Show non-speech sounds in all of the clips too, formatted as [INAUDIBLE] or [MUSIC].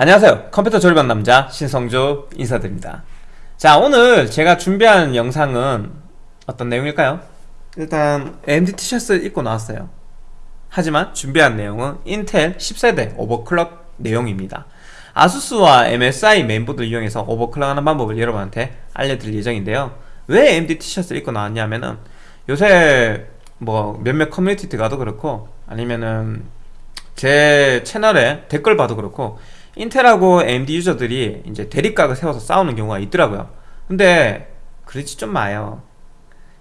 안녕하세요. 컴퓨터 조립하는 남자 신성조 인사드립니다. 자 오늘 제가 준비한 영상은 어떤 내용일까요? 일단 AMD 티셔츠 입고 나왔어요. 하지만 준비한 내용은 인텔 10세대 overclock 내용입니다. 아수스와 MSI 메인보드를 이용해서 overclock하는 방법을 여러분한테 알려드릴 예정인데요. 왜 AMD 티셔츠를 입고 나왔냐면은 요새 뭐 몇몇 커뮤니티 가도 그렇고 아니면은 제 채널에 댓글 봐도 그렇고 인텔하고 AMD 유저들이 이제 대립각을 세워서 싸우는 경우가 있더라고요. 근데 그러지 좀 마요.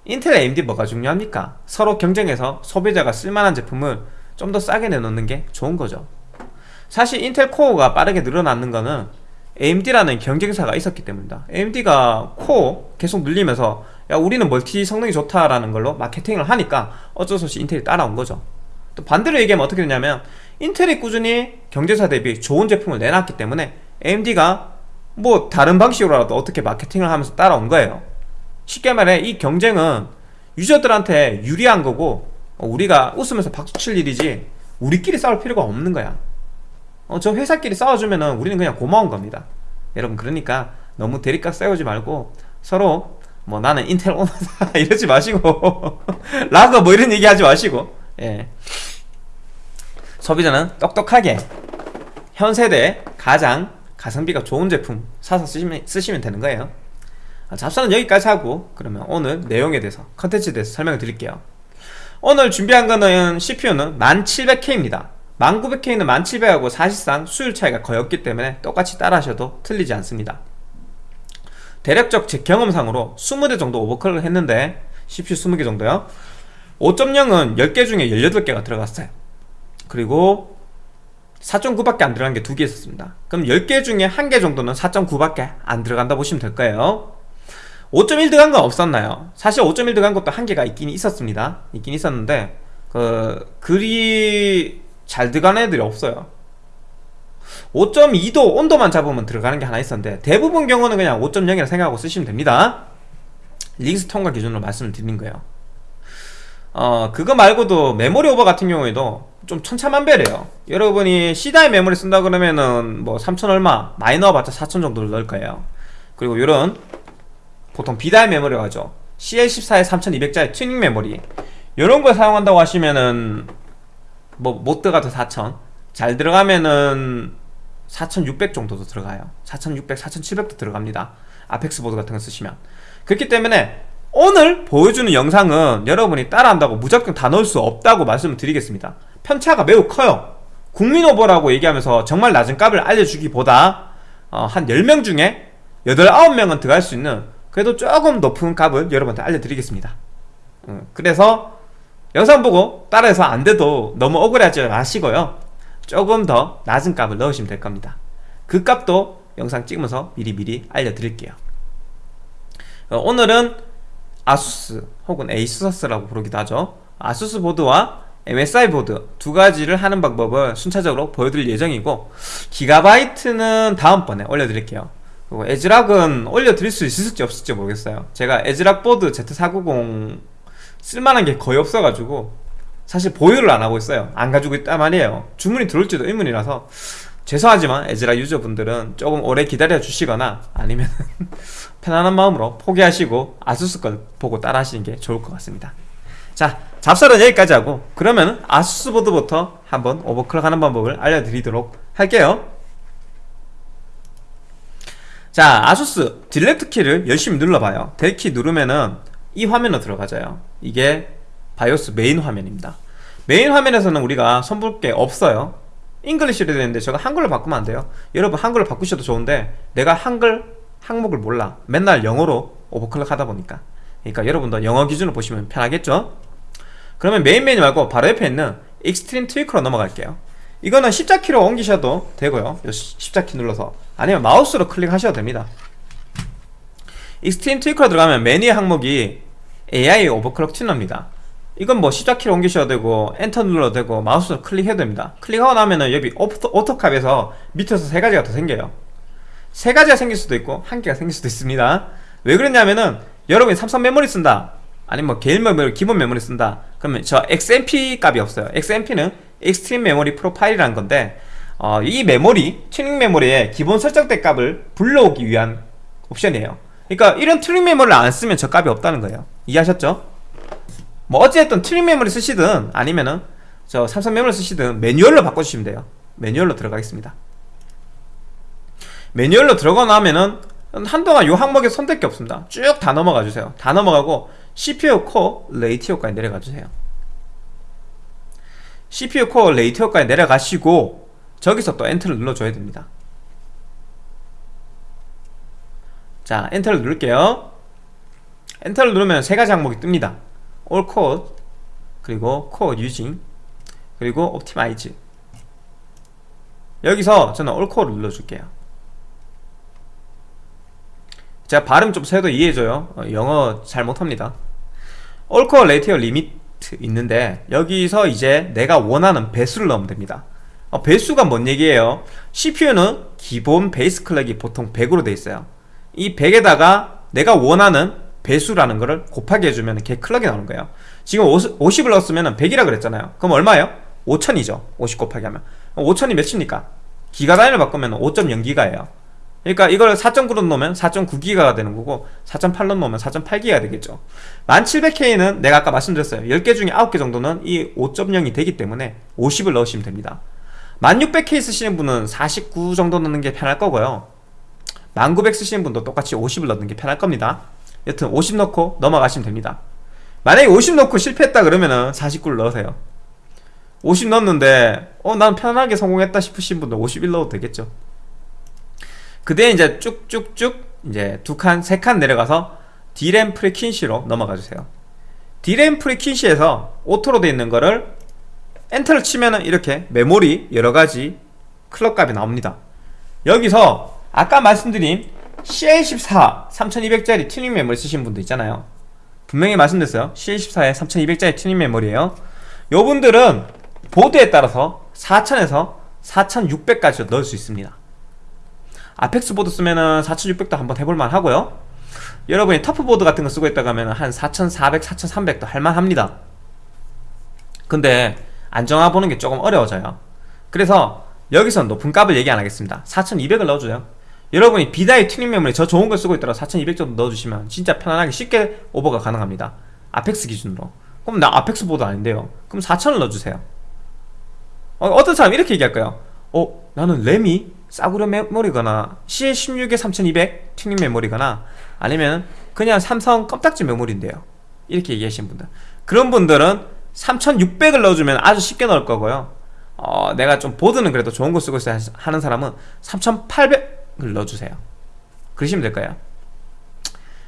인텔 AMD 뭐가 중요합니까? 서로 경쟁해서 소비자가 쓸만한 제품을 좀 더 싸게 내놓는 게 좋은 거죠. 사실 인텔 코어가 빠르게 늘어나는 거는 AMD라는 경쟁사가 있었기 때문이다. AMD가 코어 계속 늘리면서 야 우리는 멀티 성능이 좋다라는 걸로 마케팅을 하니까 어쩔 수 없이 인텔이 따라온 거죠. 또 반대로 얘기하면 어떻게 되냐면 인텔이 꾸준히 경제사 대비 좋은 제품을 내놨기 때문에 AMD가 뭐 다른 방식으로라도 어떻게 마케팅을 하면서 따라온 거예요. 쉽게 말해 이 경쟁은 유저들한테 유리한 거고 우리가 웃으면서 박수 칠 일이지 우리끼리 싸울 필요가 없는 거야. 어, 저 회사끼리 싸워주면은 우리는 그냥 고마운 겁니다. 여러분 그러니까 너무 대립각 싸우지 말고 서로 뭐 나는 인텔 오너다 [LAUGHS] 이러지 마시고 [LAUGHS] 라거 뭐 이런 얘기 하지 마시고. 예. 소비자는 똑똑하게 현 세대 가장 가성비가 좋은 제품 사서 쓰시면, 쓰시면 되는 거예요. 아, 잡사는 여기까지 하고 그러면 오늘 내용에 대해서 컨텐츠에 대해서 설명을 드릴게요. 오늘 준비한 거는 CPU는 1700K입니다. 1900K는 1700하고 사실상 수율 차이가 거의 없기 때문에 똑같이 따라 하셔도 틀리지 않습니다. 대략적 제 경험상으로 20대 정도 오버클을 했는데 CPU 20개 정도요. 5.0은 10개 중에 18개가 들어갔어요 그리고 4.9밖에 안 들어간 게 두 개 있었습니다. 그럼 10개 중에 1개 정도는 4.9밖에 안 들어간다 보시면 될 거예요. 5.1 들어간 건 없었나요? 사실 5.1 들어간 것도 한 개가 있긴 있었습니다. 있긴 있었는데 그 글이 잘 들어가는 애들이 없어요. 5.2도 온도만 잡으면 들어가는 게 하나 있었는데 대부분 경우는 그냥 5.0이라 생각하고 쓰시면 됩니다. 링스 통과 기준으로 말씀을 드린 거예요. 어 그거 말고도 메모리 오버 같은 경우에도 좀 천차만별이에요. 여러분이 C-die 메모리 쓴다 그러면은 뭐 3천 얼마 많이 넣어봤자 4천 정도를 넣을 거예요. 그리고 이런 보통 B-die 메모리라 하죠. CL14에 3200짜리 튜닝 메모리. 이런 걸 사용한다고 하시면은 뭐 못 들어가도 4000잘 들어가면은 4600 정도도 들어가요. 4600, 4700도 들어갑니다. 아펙스 보드 같은 거 쓰시면. 그렇기 때문에 오늘 보여주는 영상은 여러분이 따라한다고 무조건 다 넣을 수 없다고 말씀을 드리겠습니다 편차가 매우 커요. 국민 오버라고 얘기하면서 정말 낮은 값을 알려주기보다 어, 한 10명 중에 8, 9명은 들어갈 수 있는 그래도 조금 높은 값을 여러분한테 알려드리겠습니다. 어, 그래서 영상 보고 따라해서 안 돼도 너무 억울해하지 마시고요. 조금 더 낮은 값을 넣으시면 될 겁니다. 그 값도 영상 찍으면서 미리미리 알려드릴게요. 어, 오늘은 아수스 혹은 에이수스라고 부르기도 하죠. 아수스 보드와 MSI 보드 두 가지를 하는 방법을 순차적으로 보여드릴 예정이고 기가바이트는 다음번에 올려드릴게요. 그리고 애즈락은 올려드릴 수 있을지 없을지 모르겠어요. 제가 애즈락 보드 Z490 쓸만한 게 거의 없어가지고 사실 보유를 안 하고 있어요. 안 가지고 있단 말이에요. 주문이 들어올지도 의문이라서 죄송하지만 애즈락 유저분들은 조금 오래 기다려 주시거나 아니면 [LAUGHS] 편안한 마음으로 포기하시고 아수스 걸 보고 따라 하시는 게 좋을 것 같습니다. 자 잡설은 여기까지 하고 그러면 아수스 보드부터 한번 오버클럭 하는 방법을 알려드리도록 할게요. 자 아수스 delete 키를 열심히 눌러봐요. del키 누르면은 이 화면으로 들어가져요. 이게 바이오스 메인 화면입니다. 메인 화면에서는 우리가 손볼 게 없어요. English로 되는데 제가 한글로 바꾸면 안 돼요. 여러분 한글로 바꾸셔도 좋은데 내가 한글 항목을 몰라. 맨날 영어로 오버클럭 하다 보니까. 그러니까 여러분도 영어 기준으로 보시면 편하겠죠 그러면 메인 메뉴 말고 바로 옆에 있는 Extreme Tweaker로 넘어갈게요. 이거는 십자키로 옮기셔도 되고요. 십자키 눌러서. 아니면 마우스로 클릭하셔도 됩니다. Extreme Tweaker로 들어가면 메뉴 항목이 AI 오버클럭 튜너입니다. 이건 뭐 십자키로 옮기셔도 되고 엔터 눌러도 되고 마우스로 클릭해도 됩니다. 클릭하고 나면은 여기 auto, auto 값에서 밑에서 세 가지가 더 생겨요. 세 가지가 생길 수도 있고 한 개가 생길 수도 있습니다. 왜 그러냐면은 여러분이 삼성 메모리 쓴다. 아니면 뭐 개인 메모리 기본 메모리 쓴다 그러면 저 XMP 값이 없어요. XMP는 Extreme Memory Profile이라는 건데 어, 이 메모리 튜닝 메모리의 기본 설정된 값을 불러오기 위한 옵션이에요. 그러니까 이런 튜닝 메모리를 안 쓰면 저 값이 없다는 거예요. 이해하셨죠? 뭐 어찌됐든 튜닝 메모리 쓰시든 아니면은 저 삼성 메모리 쓰시든 매뉴얼로 바꿔주시면 돼요. 매뉴얼로 들어가겠습니다. 매뉴얼로 들어가 나면은 한동안 이 항목에 손댈 게 없습니다. 쭉 다 넘어가 주세요. 다 넘어가고 CPU Core Ratio까지 내려가 주세요. CPU Core Ratio까지 내려가시고 저기서 또 엔터를 눌러줘야 됩니다. 자 엔터를 누를게요. 엔터를 누르면 세 가지 항목이 뜹니다. All Code 그리고 Code Using 그리고 Optimize. 여기서 저는 All Code를 눌러줄게요. 제가 발음 좀 세도 이해해줘요. 어, 영어 잘 못합니다 Core Ratio Limit 있는데 여기서 이제 내가 원하는 배수를 넣으면 됩니다. 어, 배수가 뭔 얘기예요? CPU는 기본 베이스 클럭이 보통 100으로 돼 있어요. 이 100에다가 내가 원하는 배수라는 거를 곱하기 해주면 걔 클럭이 나오는 거예요. 지금 50, 50 을 넣었으면 100이라 그랬잖아요. 그럼 얼마예요? 5000이죠. 50 곱하기 하면. 5000이 몇입니까? 기가 단위를 바꾸면 5.0기가예요 그러니까 이걸 4.9로 놓으면 4.9기가가 되는 거고 4.8로 놓으면 4.8기가 되겠죠. 1700K는 내가 아까 말씀드렸어요. 10개 중에 9개 정도는 이 5.0이 되기 때문에 50을 넣으시면 됩니다. 1600K 쓰시는 분은 49 정도 넣는 게 편할 거고요. 1900 쓰시는 분도 똑같이 50을 넣는 게 편할 겁니다. 여튼 50 넣고 넘어가시면 됩니다. 만약에 50 넣고 실패했다 그러면은 49를 넣으세요. 50 넣었는데 어 난 편하게 성공했다 싶으신 분들 51 넣어도 되겠죠 그대 이제 쭉쭉쭉 이제 두 칸, 세 칸 내려가서 DRAM Frequency로 넘어가 주세요. D램 프리퀸시에서 오토로 되어 있는 거를 엔터를 치면은 이렇게 메모리 여러 가지 클럭 값이 나옵니다. 여기서 아까 말씀드린 CL14 3200짜리 튜닝 메모리 쓰신 분도 있잖아요. 분명히 말씀드렸어요. CL14에 3200짜리 튜닝 메모리에요. 요 분들은 보드에 따라서 4000에서 4600까지 넣을 수 있습니다 아펙스 보드 쓰면은 4600도 한번 해볼만 하고요. 여러분이 터프보드 같은 거 쓰고 있다고 하면 한 4400, 4300도 할만합니다. 근데 안정화 보는 게 조금 어려워져요. 그래서 여기서 높은 값을 얘기 안 하겠습니다. 4200을 넣어줘요. 여러분이 B-die 튜닝 메모리 저 좋은 걸 쓰고 있더라 4200 정도 넣어주시면 진짜 편안하게 쉽게 오버가 가능합니다. 아펙스 기준으로. 그럼 나 아펙스 보드 아닌데요. 그럼 4000을 넣어주세요. 어, 어떤 사람 이렇게 얘기할 거예요. 어 나는 램이 싸구려 메모리거나 CL16에 3200 튜닝 메모리거나 아니면 그냥 삼성 껌딱지 메모리인데요. 이렇게 얘기하시는 분들. 그런 분들은 3600을 넣어주면 아주 쉽게 넣을 거고요. 어, 내가 좀 보드는 그래도 좋은 거 쓰고 있어야 하는 사람은 3800을 넣어주세요. 그러시면 될까요?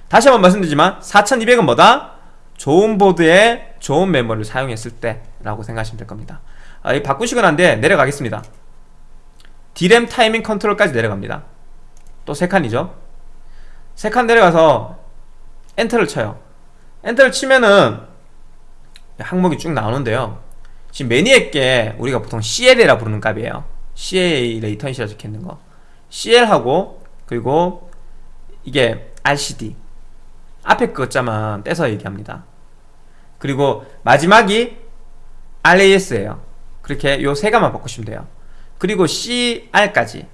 다시 한번 말씀드리지만 4200은 뭐다? 좋은 보드에 좋은 메모리를 사용했을 때 라고 생각하시면 될 겁니다. 아, 바꾸시고 난 뒤에 내려가겠습니다 DRAM Timing Control까지 내려갑니다. 또 3칸이죠. 3칸 내려가서 엔터를 쳐요. 엔터를 치면은 항목이 쭉 나오는데요. 지금 맨 위에 게 우리가 보통 CL이라 부르는 값이에요. CA 레이턴시라 적혀있는 거. CL하고 그리고 이게 RCD 앞에 그것자만 떼서 얘기합니다. 그리고 마지막이 RAS예요. 그렇게 요 세 가만 바꾸시면 돼요 그리고 CR까지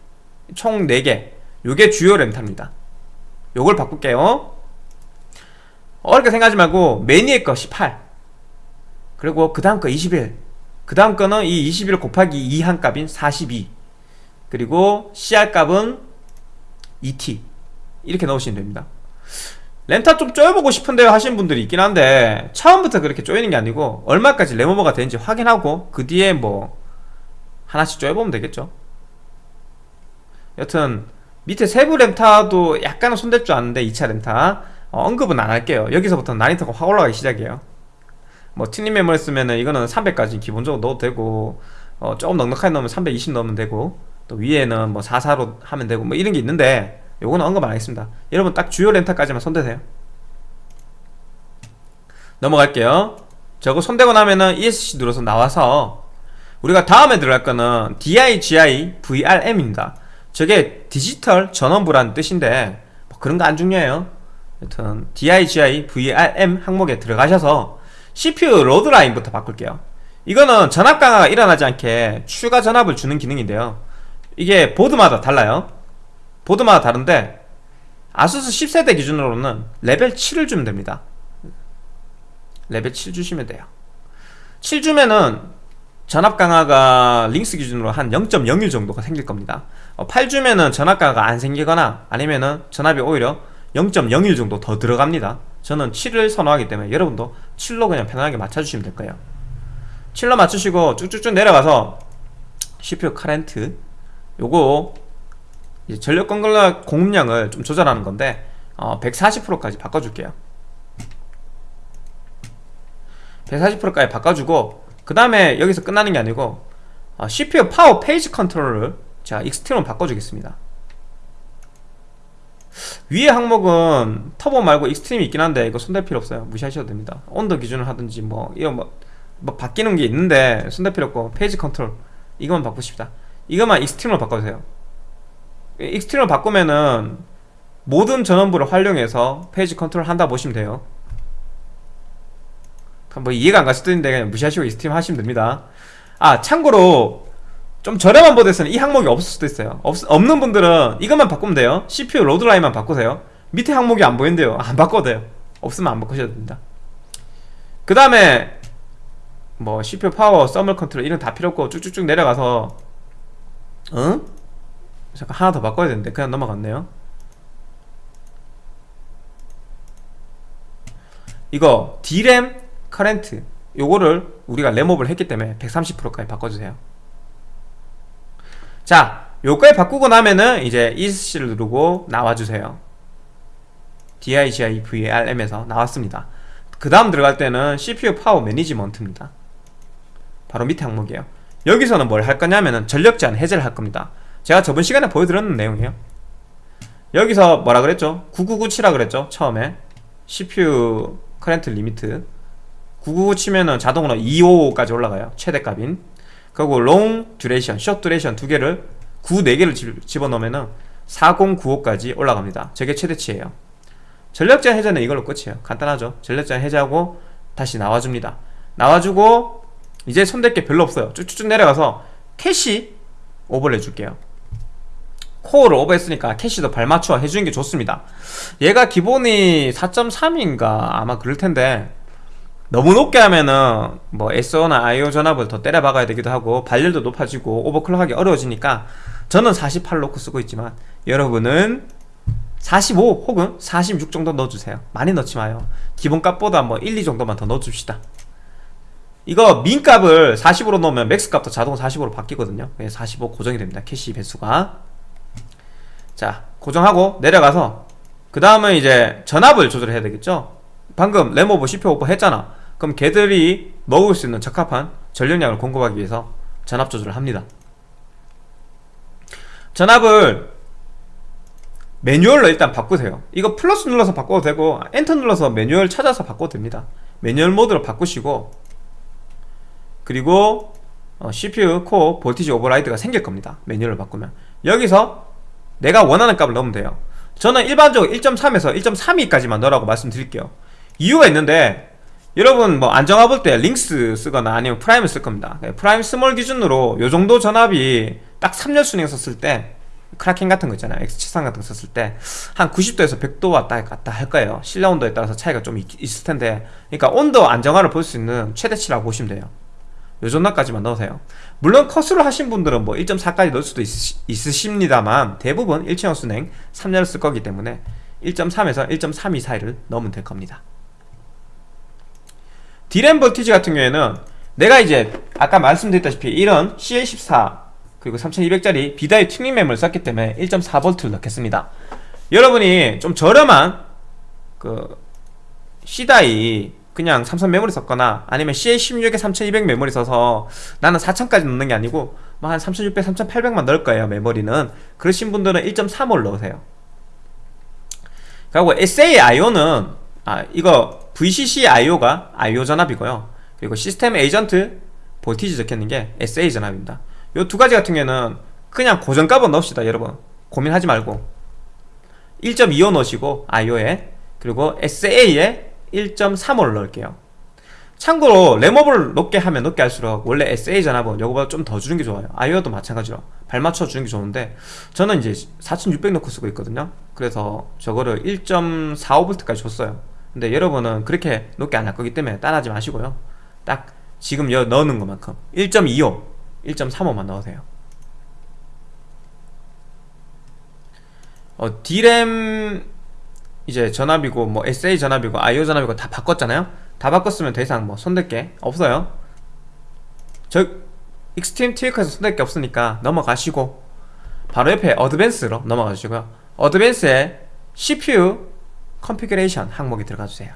총 4개 요게 주요 렌탈입니다 요걸 바꿀게요 어렵게 생각하지 말고 매니의 거 18 그리고 그 다음 거 21. 그 다음 거는 이 21 곱하기 2 한 값인 42. 그리고 CR 값은 2T. 이렇게 넣으시면 됩니다. 렌타 좀 쪼여보고 싶은데요 하시는 분들이 있긴 한데 처음부터 그렇게 쪼이는 게 아니고 얼마까지 레모버가 되는지 확인하고 그 뒤에 뭐 하나씩 쪼여보면 되겠죠. 여튼 밑에 세부 렌타도 약간은 손댈 줄 아는데 2차 렌타 어, 언급은 안 할게요. 여기서부터 난이도가 확 올라가기 시작해요. 뭐 튜닝 메모리 쓰면 은 이거는 300까지 기본적으로 넣어도 되고 어, 조금 넉넉하게 넣으면 320 넣으면 되고 또 위에는 뭐 44로 하면 되고 뭐 이런 게 있는데 요거는 언급 안 하겠습니다. 여러분 딱 주요 렌탈까지만 손대세요. 넘어갈게요. 저거 손대고 나면은 ESC 눌러서 나와서 우리가 다음에 들어갈 거는 DIGI VRM입니다. 저게 디지털 전원부라는 뜻인데 뭐 그런 거 안 중요해요. 여튼 DIGI VRM 항목에 들어가셔서 CPU Load-line부터 바꿀게요. 이거는 전압 강하가 일어나지 않게 추가 전압을 주는 기능인데요. 이게 보드마다 달라요. 보드마다 다른데 아수스 10세대 기준으로는 레벨 7을 주면 됩니다. 레벨 7 주시면 돼요. 7 주면은 전압 강하가 링스 기준으로 한 0.01 정도가 생길 겁니다. 8 주면은 전압 강화가 안 생기거나 아니면은 전압이 오히려 0.01 정도 더 들어갑니다. 저는 7을 선호하기 때문에 여러분도 7로 그냥 편하게 맞춰주시면 될 거예요. 7로 맞추시고 쭉쭉쭉 내려가서 CPU 카렌트 요거 전력 공급 공급량을 좀 조절하는 건데 어, 140%까지 바꿔줄게요. 140%까지 바꿔주고 그 다음에 여기서 끝나는 게 아니고 어, CPU power phase control을 자 extreme으로 바꿔주겠습니다. 위에 항목은 터보 말고 extreme이 있긴 한데 이거 손댈 필요 없어요. 무시하셔도 됩니다. 온도 기준을 하든지 뭐 이거 뭐, 뭐 바뀌는 게 있는데 손댈 필요 없고 phase control 이것만 바꾸십시다. 이것만 extreme으로 바꿔주세요. extreme으로 바꾸면은 모든 전원부를 활용해서 phase control 한다 보시면 돼요 뭐 이해가 안 갔을 텐데 그냥 무시하시고 extreme 하시면 됩니다. 아 참고로 좀 저렴한 보드에서는 이 항목이 없을 수도 있어요. 없, 없는 분들은 이것만 바꾸면 돼요. CPU load line만 바꾸세요. 밑에 항목이 안 보이는데요 안 바꿔도 돼요. 없으면 안 바꾸셔도 됩니다. 그 다음에 뭐 CPU power, thermal control 이런 다 필요 없고 쭉쭉쭉 내려가서 응? 잠깐 하나 더 바꿔야 되는데 그냥 넘어갔네요. 이거 D램 커렌트 요거를 우리가 램업을 했기 때문에 130%까지 바꿔주세요. 자 요까지 바꾸고 나면은 이제 ESC를 누르고 나와주세요. DIGIVRM에서 나왔습니다. 그 다음 들어갈 때는 CPU 파워 매니지먼트입니다. 바로 밑에 항목이에요. 여기서는 뭘 할 거냐면은 전력 제한 해제를 할 겁니다. 제가 저번 시간에 보여드렸는 내용이에요. 여기서 뭐라 그랬죠? 9997라 그랬죠? 처음에. CPU current limit 99 치면은 자동으로 255까지 올라가요. 최대값인. 그리고 long duration, short duration 두 개를 9, 4개를 집어넣으면은 4095까지 올라갑니다. 저게 최대치예요. 전력제한 해제는 이걸로 끝이에요. 간단하죠? 전력제한 해제하고 다시 나와줍니다. 나와주고 이제 손댈 게 별로 없어요. 쭉쭉쭉 내려가서 캐시 오버를 해줄게요. 코어를 오버했으니까 캐시도 발맞춰 해주는 게 좋습니다. 얘가 기본이 4.3인가 아마 그럴 텐데 너무 높게 하면은 뭐 SA나 IO 전압을 더 때려 박아야 되기도 하고 발열도 높아지고 오버클럭하기 어려워지니까 저는 48 놓고 쓰고 있지만 여러분은 45 혹은 46 정도 넣어주세요. 많이 넣지 마요. 기본값보다 뭐 1, 2 정도만 더 넣어줍시다. 이거 min값을 40으로 넣으면 max값도 자동 40으로 바뀌거든요. 45 고정이 됩니다. 캐시 배수가. 자 고정하고 내려가서 그 다음은 이제 전압을 조절해야 되겠죠 방금 램오버 CPU 오버 했잖아. 그럼 걔들이 먹을 수 있는 적합한 전력량을 공급하기 위해서 전압 조절을 합니다. 전압을 매뉴얼로 일단 바꾸세요. 이거 플러스 눌러서 바꿔도 되고 엔터 눌러서 매뉴얼 찾아서 바꿔도 됩니다. 매뉴얼 모드로 바꾸시고 그리고 어, CPU core voltage override가 생길 겁니다. 매뉴얼을 바꾸면. 여기서 내가 원하는 값을 넣으면 돼요. 저는 일반적으로 1.3에서 1.32까지만 넣으라고 말씀드릴게요 이유가 있는데 여러분 뭐 안정화 볼 때 LinX 쓰거나 아니면 Prime을 쓸 겁니다. Prime small 기준으로 요 정도 전압이 딱 3열 수랭 썼을 때 Kraken 같은 거 있잖아요. X73 같은 거 썼을 때 한 90도에서 100도 왔다 갔다 할 거예요. 실내 온도에 따라서 차이가 좀 있, 있을 텐데. 그러니까 온도 안정화를 볼 수 있는 최대치라고 보시면 돼요. 요 정도까지만 넣으세요. 물론 컷으로 하신 분들은 뭐 1.4까지 넣을 수도 있, 있으십니다만 대부분 1층형 순행 3열을 쓸 거기 때문에 1.3에서 1.32 사이를 넣으면 될 겁니다 디램 볼티지 같은 경우에는 내가 이제 아까 말씀드렸다시피 이런 CL14 그리고 3200짜리 B-die 튜닝 램을 썼기 때문에 1.4V를 넣겠습니다. 여러분이 좀 저렴한 그 C-die 그냥 삼성 메모리 썼거나 아니면 CL16에 3200 메모리 써서 나는 4000까지 넣는 게 아니고 뭐 한 3600, 3800만 넣을 거예요 메모리는. 그러신 분들은 1.35를 넣으세요. 그리고 SAIO는 아 이거 VCC IO가 IO 전압이고요. 그리고 시스템 에이전트 볼티지 적혀있는 게 SA 전압입니다. 이 두 가지 같은 경우에는 그냥 고정값은 넣읍시다 여러분. 고민하지 말고. 1.25 넣으시고 IO에 그리고 SA에 1.35를 넣을게요. 참고로 램업을 높게 하면 높게 할수록 원래 SA 전압은 요거보다 좀 더 주는 게 좋아요. 아이오도 마찬가지로 발 맞춰 주는 게 좋은데 저는 이제 4600 넣고 쓰고 있거든요. 그래서 저거를 1.45V까지 줬어요 근데 여러분은 그렇게 높게 안 할 거기 때문에 따라하지 마시고요. 딱 지금 여 넣는 것만큼 1.25 1.35만 넣으세요. 어, D램 이제 전압이고 뭐 SA 전압이고 IO 전압이고 다 바꿨잖아요? 다 바꿨으면 더 이상 뭐 손댈 게 없어요. 저 Extreme Tweaker에서 손댈 게 없으니까 넘어가시고 바로 옆에 advance로 넘어가시고요. advance에 CPU configuration 항목이 들어가 주세요.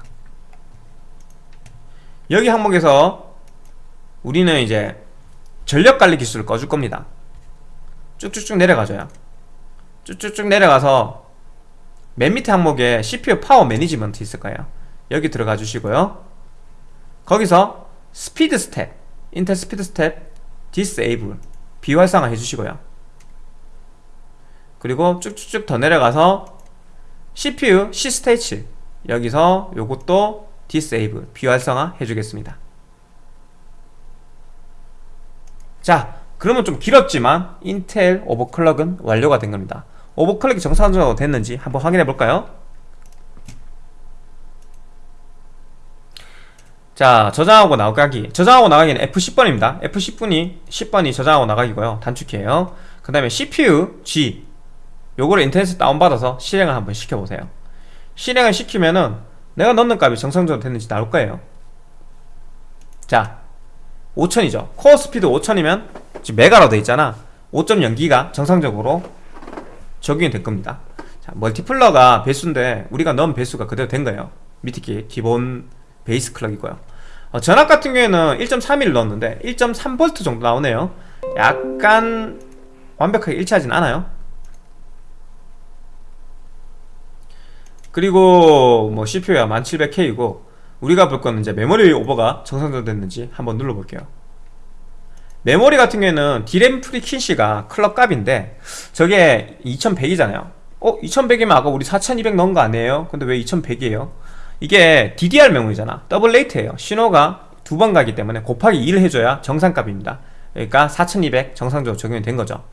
여기 항목에서 우리는 이제 전력관리 기술을 꺼줄 겁니다. 쭉쭉쭉 내려가줘요. 쭉쭉쭉 내려가서 맨 밑에 항목에 CPU power management 있을 거예요. 여기 들어가 주시고요. 거기서 SpeedStep 인텔 SpeedStep disable 비활성화 해주시고요. 그리고 쭉쭉쭉 더 내려가서 CPU C-states 여기서 요것도 disable 비활성화 해주겠습니다. 자 그러면 좀 길었지만 인텔 오버클럭은 완료가 된 겁니다. 오버클럭이 정상적으로 됐는지 한번 확인해 볼까요? 자 저장하고 나가기. 저장하고 나가기는 F10번입니다. F10분이 10번이 저장하고 나가기고요. 단축키예요. 그 다음에 CPU G 요거를 인터넷에 다운받아서 실행을 한번 시켜보세요. 실행을 시키면은 내가 넣는 값이 정상적으로 됐는지 나올 거예요. 자 5000이죠. 코어 스피드 5000이면 지금 메가로 돼 있잖아. 5.0기가 정상적으로 적용이 될 겁니다. 자, 멀티플러가 배수인데 우리가 넣은 배수가 그대로 된 거예요. 게 기본 base clock이고요. 어, 전압 같은 경우에는 1.31 넣었는데 1.3V 정도 나오네요. 약간 완벽하게 일치하진 않아요 그리고 뭐 CPU야 10700K이고 우리가 볼 거는 이제 메모리 오버가 정상적으로 됐는지 한번 눌러볼게요. 메모리 같은 경우에는 DRAM frequency가 clock 값인데 저게 2100이잖아요. 어? 2100이면 아까 우리 4200 넣은 거 아니에요? 근데 왜 2100이에요? 이게 DDR 메모리잖아. double rate예요. 신호가 두 번 가기 때문에 곱하기 2를 해줘야 정상값입니다. 그러니까 4200 정상적으로 적용이 된 거죠.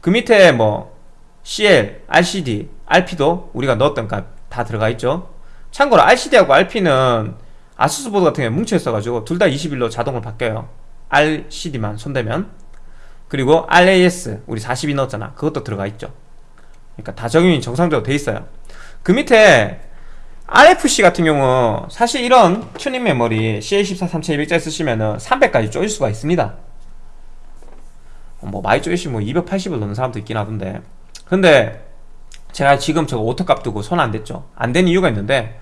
그 밑에 뭐 CL, RCD, RP도 우리가 넣었던 값 다 들어가 있죠. 참고로 RCD하고 RP는 아수스 보드 같은 경우에 뭉쳐 있어가지고 둘 다 21로 자동으로 바뀌어요. RCD만 손대면. 그리고 RAS 우리 42 넣었잖아. 그것도 들어가 있죠. 그러니까 다 적용이 정상적으로 돼 있어요. 그 밑에 RFC 같은 경우 사실 이런 튜닝 메모리 CL14 3200짜리 쓰시면은 300까지 쪼일 수가 있습니다. 뭐 많이 쪼이시 뭐 280을 넣는 사람도 있긴 하던데. 근데 제가 지금 저거 auto값 두고 손 안 댔죠? 안 댄 이유가 있는데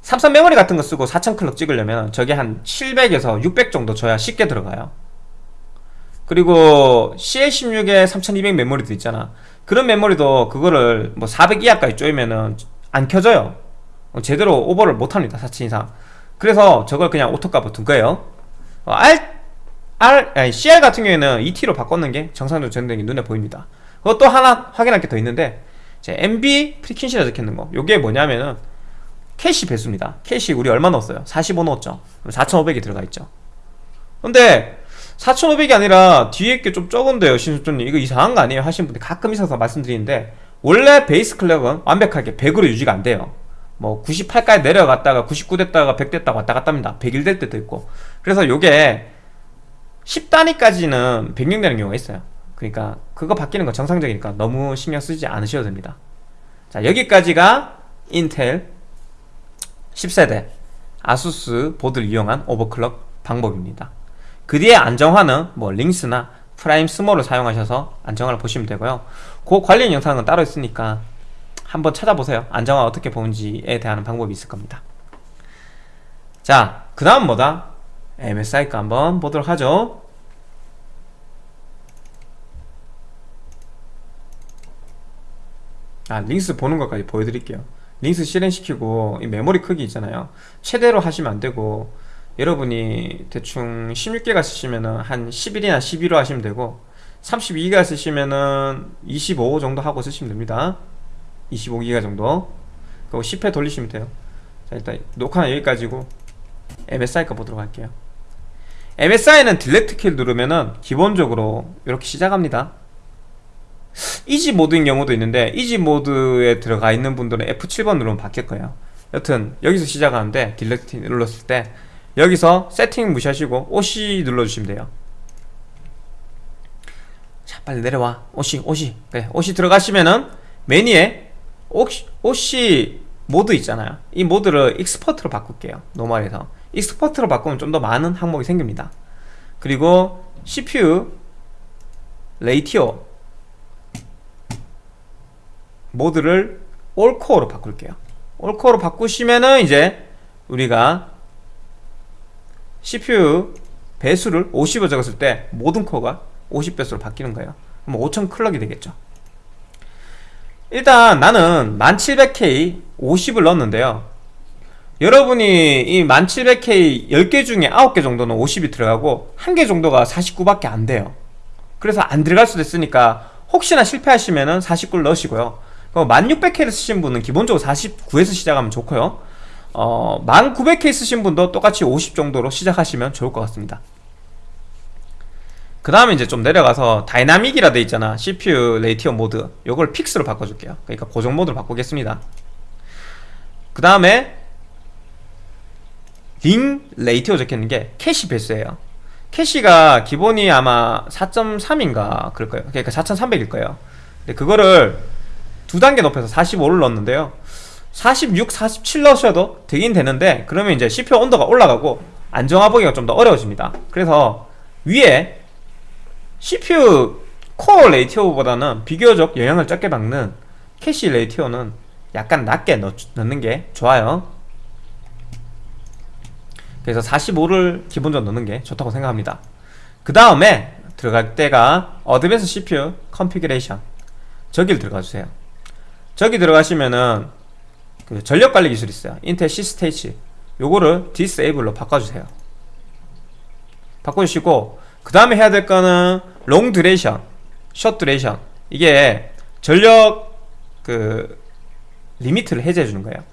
삼성 메모리 같은 거 쓰고 4000 clock 찍으려면 저게 한 700에서 600 정도 줘야 쉽게 들어가요. 그리고 CL16에 3200 메모리도 있잖아. 그런 메모리도 그거를 뭐 400 이하까지 쪼이면은 안 켜져요. 제대로 오버를 못합니다 4천 이상. 그래서 저걸 그냥 auto값으로 둔 거예요. 어, R, R, 아니 CR 같은 경우에는 2T로 바꿨는 게 정상적으로 적용된 게 눈에 보입니다. 그것도 하나 확인할 게 더 있는데 제 MB 프리퀸시라 적혀있는 거. 요게 뭐냐면은 캐시 배수입니다. 캐시 우리 얼마 넣었어요? 45 넣었죠. 4500이 들어가 있죠. 근데 4500이 아니라 뒤에 게 좀 적은데요 신수준님. 이거 이상한 거 아니에요? 하시는 분들 가끔 있어서 말씀드리는데 원래 베이스 클럭은 완벽하게 100으로 유지가 안 돼요. 뭐 98까지 내려갔다가 99 됐다가 100 됐다가 왔다 갔다 합니다. 101 될 때도 있고. 그래서 요게 10단위까지는 변경되는 경우가 있어요 그러니까 그거 바뀌는 건 정상적이니까 너무 신경 쓰지 않으셔도 됩니다. 자 여기까지가 인텔 10세대 아수스 보드를 이용한 오버클럭 방법입니다. 그 뒤에 안정화는 뭐 링스나 Prime small을 사용하셔서 안정화를 보시면 되고요. 그 관련 영상은 따로 있으니까 한번 찾아보세요. 안정화 어떻게 보는지에 대한 방법이 있을 겁니다. 자그 다음 뭐다? MSI 거 한번 보도록 하죠 아 링스 보는 것까지 보여드릴게요. 링스 실행시키고 이 메모리 크기 있잖아요. 최대로 하시면 안되고 여러분이 대충 16기가 쓰시면은 한 11이나 11로 하시면 되고 32기가 쓰시면은 25 정도 하고 쓰시면 됩니다. 25기가 정도. 그리고 10회 돌리시면 돼요. 자 일단 녹화는 여기까지고 MSI 거 보도록 할게요. MSI는 delete 키를 누르면은 기본적으로 이렇게 시작합니다 easy 모드인 경우도 있는데 easy 모드에 들어가 있는 분들은 F7번 누르면 바뀔 거예요. 여튼 여기서 시작하는데 delete 눌렀을 때 여기서 세팅 무시하시고 OC 눌러주시면 돼요. 자 빨리 내려와. OC OC 그래 OC 들어가시면은 메뉴에 OC, OC 모드 있잖아요. 이 모드를 expert로 바꿀게요. normal에서. expert로 바꾸면 좀 더 많은 항목이 생깁니다. 그리고 CPU ratio 모드를 all core로 바꿀게요. all core로 바꾸시면은 이제 우리가 CPU 배수를 50을 적었을 때 모든 코어가 50배수로 바뀌는 거예요. 그럼 5000 클럭이 되겠죠. 일단 나는 1700K 50을 넣었는데요. 여러분이 이 1700K 10개 중에 9개 정도는 50이 들어가고 1개 정도가 49밖에 안 돼요. 그래서 안 들어갈 수도 있으니까 혹시나 실패하시면 은 49를 넣으시고요 1600K를 쓰신 분은 기본적으로 49에서 시작하면 좋고요. 어, 1900K 쓰신 분도 똑같이 50 정도로 시작하시면 좋을 것 같습니다. 그 다음에 이제 좀 내려가서 dynamic이라 돼 있잖아. CPU ratio 모드. 요걸 fix로 바꿔줄게요. 그러니까 고정 모드로 바꾸겠습니다. 그 다음에 ring ratio 적혀있는 게 캐시 배수예요. 캐시가 기본이 아마 4.3인가 그럴 거예요. 그러니까 4300일 거예요. 근데 그거를 두 단계 높여서 45를 넣었는데요. 46, 47 넣으셔도 되긴 되는데 그러면 이제 CPU 온도가 올라가고 안정화 보기가 좀 더 어려워집니다. 그래서 위에 CPU core ratio보다는 비교적 영향을 적게 받는 캐시 ratio는 약간 낮게 넣, 넣는 게 좋아요. 그래서 45를 기본적으로 넣는 게 좋다고 생각합니다. 그 다음에 들어갈 데가 advanced CPU configuration 저기를 들어가 주세요 저기 들어가시면은 그 전력관리 기술이 있어요. 인텔 C state. 요거를 disable로 바꿔주세요. 바꿔주시고 그 다음에 해야 될 거는 long duration short duration. 이게 전력 그 limit를 해제해 주는 거예요.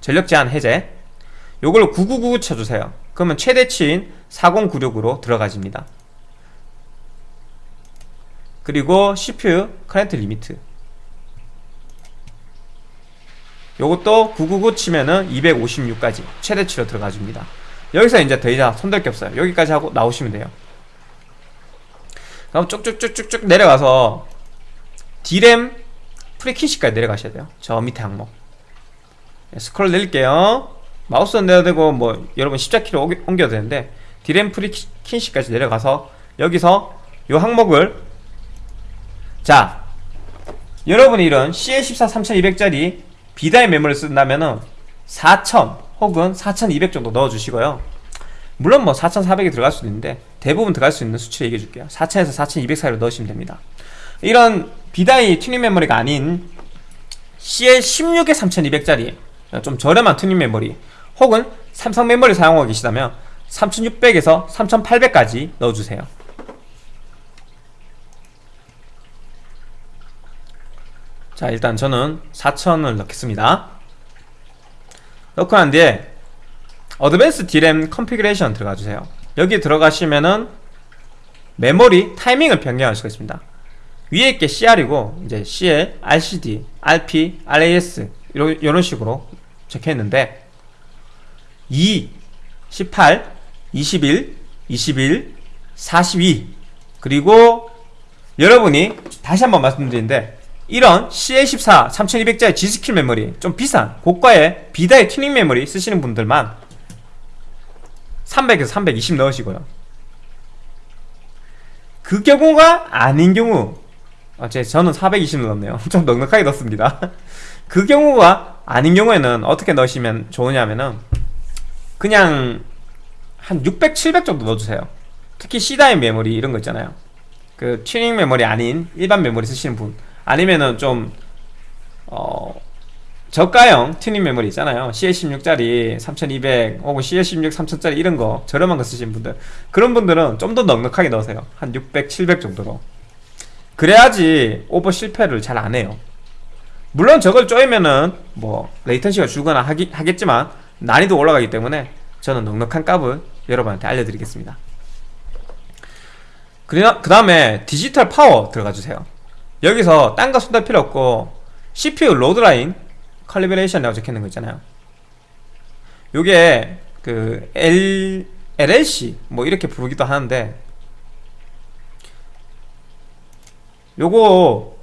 전력 제한 해제. 요걸로 999 쳐주세요. 그러면 최대치인 4096으로 들어가집니다. 그리고 CPU current limit 요것도 999 치면은 256까지 최대치로 들어가줍니다. 여기서 이제 더 이상 손댈 게 없어요. 여기까지 하고 나오시면 돼요. 그럼 쭉쭉쭉쭉쭉 내려가서 D램 frequency까지 내려가셔야 돼요. 저 밑에 항목. 네, 스크롤 내릴게요. 마우스 내야 되고 뭐 여러분 십자키를 옮겨야 되는데 D램 frequency까지 내려가서 여기서 요 항목을 자 여러분이 이런 CL14 3200짜리 B-die 메모리를 쓴다면 은 4000 혹은 4200 정도 넣어주시고요. 물론 뭐 4400이 들어갈 수도 있는데 대부분 들어갈 수 있는 수치를 얘기해 줄게요. 4000에서 4200 사이로 넣으시면 됩니다. 이런 B-die 튜닝 메모리가 아닌 CL16의 3200짜리 좀 저렴한 튜닝 메모리 혹은 삼성 메모리 사용하고 계시다면 3600에서 3800까지 넣어주세요 자 일단 저는 4000을 넣겠습니다. 넣고 난 뒤에 advanced D램 configuration 들어가주세요. 여기 들어가시면은 메모리 타이밍을 변경할 수가 있습니다. 위에 있게 CR이고 이제 CL, RCD, RP, RAS 이런 식으로 적혀있는데 2, 18, 21, 21, 42 그리고 여러분이 다시 한번 말씀드리는데 이런 CL14 3200짜리 G스킬 메모리 좀 비싼 고가의 B-die 튜닝 메모리 쓰시는 분들만 300에서 320 넣으시고요. 그 경우가 아닌 경우 아, 제, 저는 420 넣었네요. [LAUGHS] 좀 넉넉하게 넣습니다. [LAUGHS] 그 경우가 아닌 경우에는 어떻게 넣으시면 좋으냐면은 그냥 한 600, 700 정도 넣어주세요. 특히 C die 메모리 이런 거 있잖아요. 그 튜닝 메모리 아닌 일반 메모리 쓰시는 분 아니면은 좀 어, 저가형 튜닝 메모리 있잖아요. CL16짜리 3200 혹은 CL16 3000짜리 이런 거 저렴한 거 쓰시는 분들 그런 분들은 좀 더 넉넉하게 넣으세요. 한 600, 700 정도로. 그래야지 오버 실패를 잘 안 해요. 물론 저걸 쪼이면은 뭐 latency가 줄거나 하기, 하겠지만 난이도 올라가기 때문에 저는 넉넉한 값을 여러분한테 알려드리겠습니다. 그 다음에 디지털 파워 들어가 주세요 여기서 딴 거 손댈 필요 없고 CPU 로드라인 칼리브레이션이라고 적혀있는 거 있잖아요. 요게 그 L, LLC 뭐 이렇게 부르기도 하는데 요거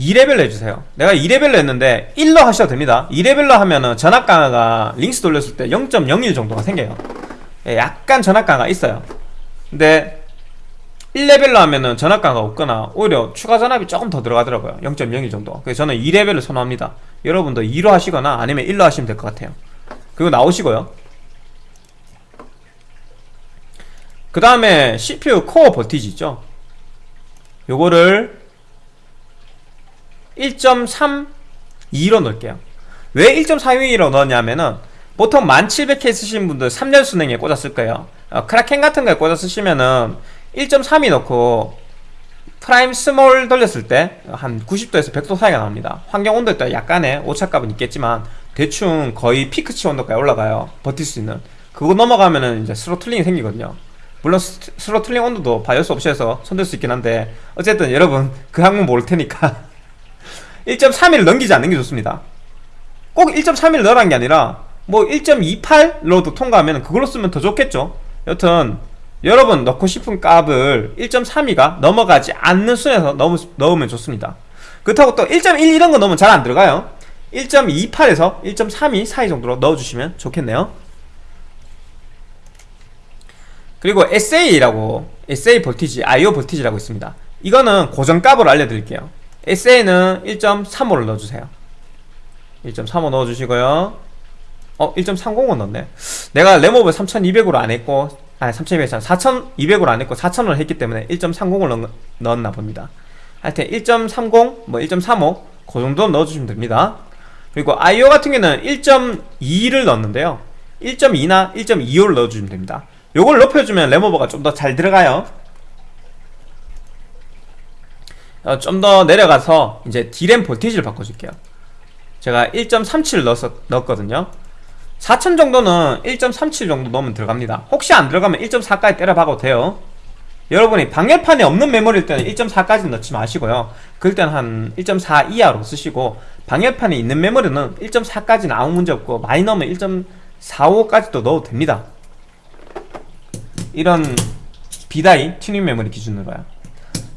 2레벨로 해주세요. 내가 2레벨로 했는데 1로 하셔도 됩니다. 2레벨로 하면은 전압 강하가 LinX 돌렸을 때 0.01 정도가 생겨요. 예, 약간 전압 강화가 있어요. 근데 1레벨로 하면은 전압 강화가 없거나 오히려 추가 전압이 조금 더 들어가더라고요. 0.01 정도. 그래서 저는 2레벨을 선호합니다. 여러분도 2로 하시거나 아니면 1로 하시면 될 것 같아요. 그리고 나오시고요. 그 다음에 CPU 코어 볼티지 있죠? 요거를 1.32로 넣을게요. 왜 1.32로 넣었냐면은 보통 1700K 쓰시는 분들 3열 수랭에 쓸 거예요. 어, Kraken 같은 거에 꽂아 쓰시면은 1.3이 넣고 Prime small 돌렸을 때 한 90도에서 100도 사이가 나옵니다. 환경 온도에 따라 약간의 오차값은 있겠지만 대충 거의 피크치 온도까지 올라가요. 버틸 수 있는. 그거 넘어가면은 이제 throttling이 생기거든요. 물론 스, throttling 온도도 바이오스 옵션에서 손댈 수 있긴 한데 어쨌든 여러분 [LAUGHS] 그 항목 모를 테니까 [LAUGHS] 1.31을 넘기지 않는 게 좋습니다. 꼭 1.31을 넣으라는 게 아니라 뭐 1.28로도 통과하면 그걸로 쓰면 더 좋겠죠. 여튼 여러분 넣고 싶은 값을 1.32가 넘어가지 않는 순에서 넣으, 넣으면 좋습니다. 그렇다고 또 1.1 이런 거 넣으면 잘 안 들어가요. 1.28에서 1.32 사이 정도로 넣어주시면 좋겠네요. 그리고 SA라고 SA 볼티지, IO 볼티지라고 있습니다. 이거는 고정값으로 알려드릴게요. SA는 1.35를 넣어주세요. 1.35 넣어주시고요. 어? 1.30은 넣었네. 내가 램업을 3200으로 안했고 아니 3200, 4200으로 안했고 4000으로 했기 때문에 1.30을 넣, 었나 봅니다. 하여튼 1.30, 뭐 1.35, 그 정도 넣어주시면 됩니다. 그리고 IO 같은 경우는 1.2를 넣었는데요. 1.2나 1.25를 넣어주시면 됩니다. 요걸 높여주면 램오버가 좀 더 잘 들어가요. 어, 좀 더 내려가서 이제 D램 볼티지를 바꿔줄게요. 제가 1.37 넣었, 넣었거든요 4000 정도는 1.37 정도 넣으면 들어갑니다. 혹시 안 들어가면 1.4까지 때려박아도 돼요. 여러분이 방열판에 없는 메모리일 때는 1.4까지 넣지 마시고요. 그럴 때는 한 1.4 이하로 쓰시고 방열판에 있는 메모리는 1.4까지는 아무 문제 없고 많이 넣으면 1.45까지도 넣어도 됩니다. 이런 B die 튜닝 메모리 기준으로요.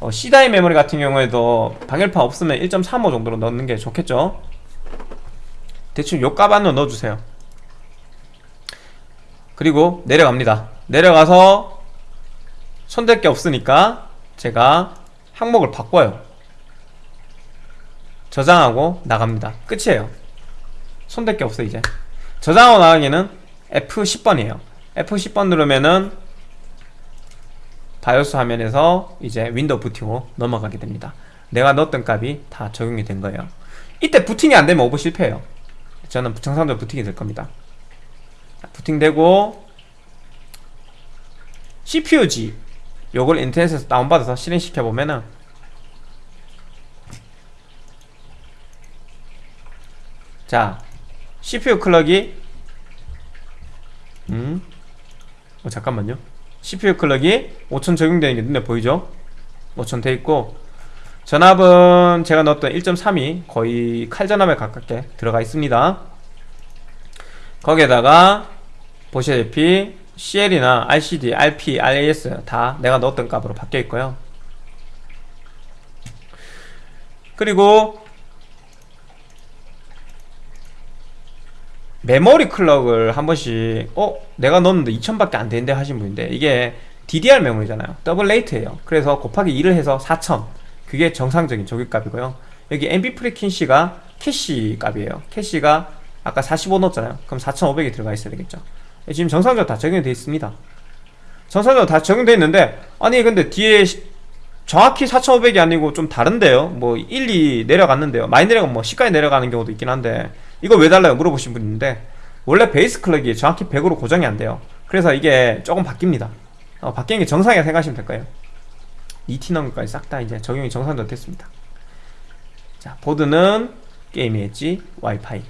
어, C die 메모리 같은 경우에도 방열판 없으면 1.35 정도로 넣는 게 좋겠죠? 대충 요값 안으로 넣어주세요 그리고 내려갑니다. 내려가서 손댈 게 없으니까 제가 항목을 바꿔요. 저장하고 나갑니다. 끝이에요. 손댈 게 없어 이제. 저장하고 나가기는 F10번이에요. F10번 누르면은 바이오스 화면에서 이제 윈도우 부팅으로 넘어가게 됩니다. 내가 넣었던 값이 다 적용이 된 거예요. 이때 부팅이 안 되면 오버 실패해요. 저는 정상적으로 부팅이 될 겁니다 부팅되고 CPU-Z 요걸 인터넷에서 다운받아서 실행시켜 보면은 자 CPU 클럭이 음? 어 잠깐만요 CPU 클럭이 5000 적용되는 게 눈에 보이죠? 5000 돼있고 전압은 제가 넣었던 1.3이 거의 칼전압에 가깝게 들어가 있습니다 거기에다가 보시다시피 CL이나 RCD, RP, RAS 다 내가 넣었던 값으로 바뀌어 있고요. 그리고 메모리 clock을 한 번씩 어? 내가 넣었는데 2000밖에 안 되는데 하신 분인데 이게 DDR 메모리잖아요. double rate예요. 그래서 곱하기 2를 해서 4000 그게 정상적인 조기값이고요. 여기 MB 프리퀸시가 캐시 값이에요. 캐시가 아까 45 넣었잖아요. 그럼 4500이 들어가 있어야 되겠죠 지금 정상적으로 다 적용이 되어 있습니다. 정상적으로 다 적용되어 있는데 아니 근데 뒤에 정확히 4500이 아니고 좀 다른데요? 뭐 1, 2 내려갔는데요? 많이 내려가면 뭐 10까지 내려가는 경우도 있긴 한데 이거 왜 달라요? 물어보신 분 있는데 원래 base clock이 정확히 100으로 고정이 안 돼요. 그래서 이게 조금 바뀝니다. 어, 바뀌는 게 정상이라 생각하시면 될 거예요. 2T 넣은 것까지 싹 다 이제 적용이 정상적으로 됐습니다. 자 보드는 Gaming Edge WiFi.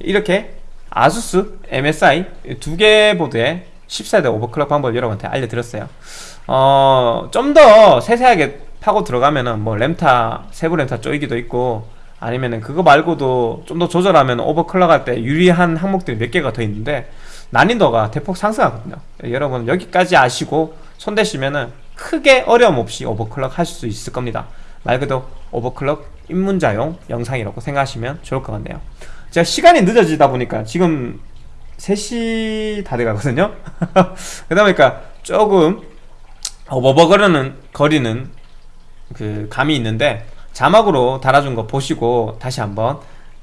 이렇게 아수스, MSI 두 개 보드의 14세대 overclock 방법을 여러분한테 알려드렸어요. 어, 좀 더 세세하게 파고 들어가면은 뭐 램타, 세부 램타 쪼이기도 있고 아니면은 그거 말고도 좀 더 조절하면 오버클럭 할 때 유리한 항목들이 몇 개가 더 있는데 난이도가 대폭 상승하거든요. 여러분 여기까지 아시고 손대시면은 크게 어려움 없이 오버클럭 하실 수 있을 겁니다. 말 그대로 오버클럭 입문자용 영상이라고 생각하시면 좋을 것 같네요. 제가 시간이 늦어지다 보니까 지금 3시 다 돼가거든요. [LAUGHS] 그러다 보니까 조금 어버버거리는 거리는 그 감이 있는데 자막으로 달아준 거 보시고 다시 한번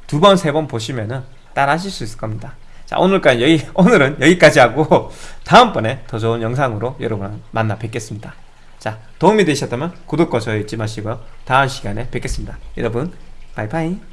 두 번 세 번 보시면은 따라 하실 수 있을 겁니다. 자 오늘까지 여기 [LAUGHS] 오늘은 여기까지 하고 다음번에 더 좋은 영상으로 여러분 만나 뵙겠습니다. 자 도움이 되셨다면 구독과 좋아요 잊지 마시고요. 다음 시간에 뵙겠습니다. 여러분 바이바이.